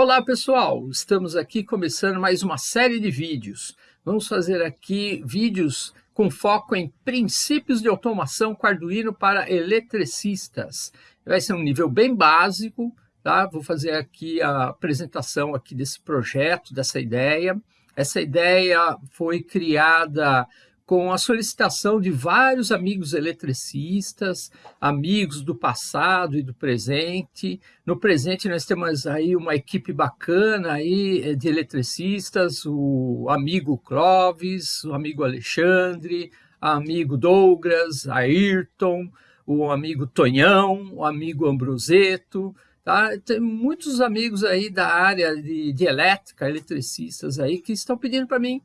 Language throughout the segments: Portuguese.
Olá pessoal, estamos aqui começando mais uma série de vídeos. Vamos fazer aqui vídeos com foco em princípios de automação com Arduino para eletricistas. Vai ser um nível bem básico, tá? Vou fazer aqui a apresentação aqui desse projeto, dessa ideia. Essa ideia foi criada com a solicitação de vários amigos eletricistas, amigos do passado e do presente. No presente nós temos aí uma equipe bacana aí eh, de eletricistas, o amigo Clóvis, o amigo Alexandre, amigo Douglas, Ayrton, o amigo Tonhão, o amigo Ambroseto, tá? Tem muitos amigos aí da área de, de elétrica, eletricistas aí, que estão pedindo para mim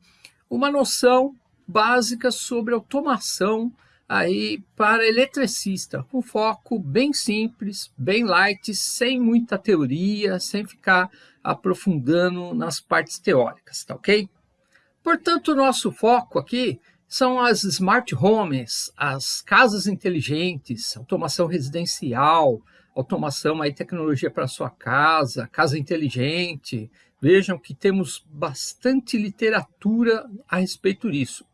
uma noção básica sobre automação aí para eletricista, com foco bem simples, bem light, sem muita teoria, sem ficar aprofundando nas partes teóricas, tá ok? Portanto, o nosso foco aqui são as smart homes, as casas inteligentes, automação residencial, automação aí tecnologia para sua casa, casa inteligente. Vejam que temos bastante literatura a respeito disso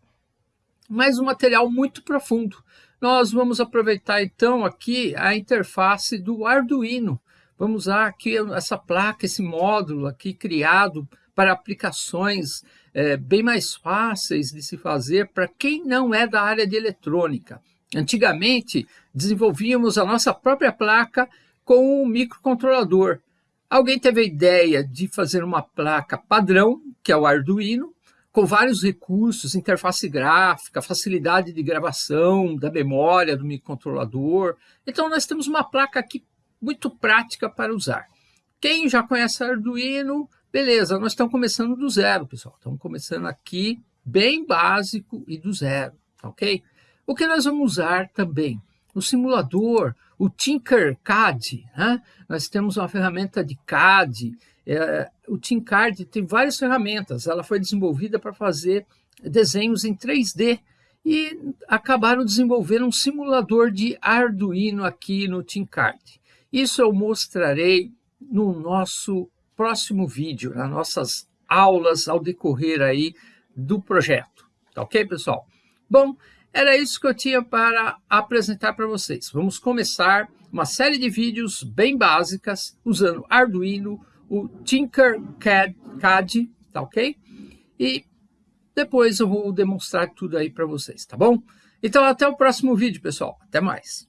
mas um material muito profundo. Nós vamos aproveitar então aqui a interface do Arduino. Vamos usar aqui essa placa, esse módulo aqui criado para aplicações é, bem mais fáceis de se fazer para quem não é da área de eletrônica. Antigamente, desenvolvíamos a nossa própria placa com um microcontrolador. Alguém teve a ideia de fazer uma placa padrão, que é o Arduino, com vários recursos, interface gráfica, facilidade de gravação da memória do microcontrolador. Então, nós temos uma placa aqui muito prática para usar. Quem já conhece Arduino, beleza, nós estamos começando do zero, pessoal. Estamos começando aqui bem básico e do zero, tá ok? O que nós vamos usar também? O simulador, o Tinkercad, né? nós temos uma ferramenta de CAD, é, o TinCard tem várias ferramentas, ela foi desenvolvida para fazer desenhos em 3D e acabaram desenvolvendo um simulador de Arduino aqui no TinCard. Isso eu mostrarei no nosso próximo vídeo, nas nossas aulas ao decorrer aí do projeto. Tá ok, pessoal? Bom, era isso que eu tinha para apresentar para vocês. Vamos começar uma série de vídeos bem básicas usando Arduino, o Tinkercad, tá ok? E depois eu vou demonstrar tudo aí para vocês, tá bom? Então até o próximo vídeo, pessoal. Até mais.